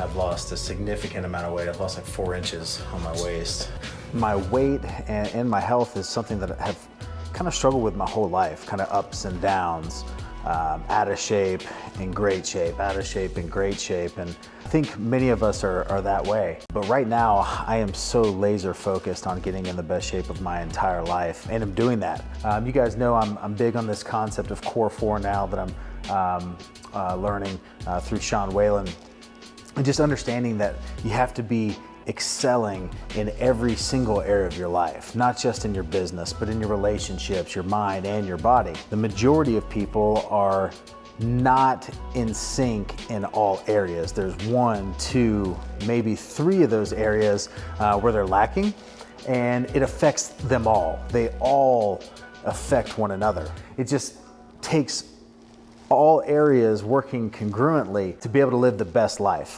I've lost a significant amount of weight. I've lost like four inches on my waist. My weight and, and my health is something that I've kind of struggled with my whole life, kind of ups and downs. Um, out of shape, in great shape, out of shape, in great shape. And I think many of us are, are that way. But right now, I am so laser focused on getting in the best shape of my entire life, and I'm doing that. Um, you guys know I'm, I'm big on this concept of Core 4 now that I'm um, uh, learning uh, through Sean Whalen. And just understanding that you have to be excelling in every single area of your life, not just in your business, but in your relationships, your mind, and your body. The majority of people are not in sync in all areas. There's one, two, maybe three of those areas uh, where they're lacking, and it affects them all. They all affect one another. It just takes all areas working congruently to be able to live the best life.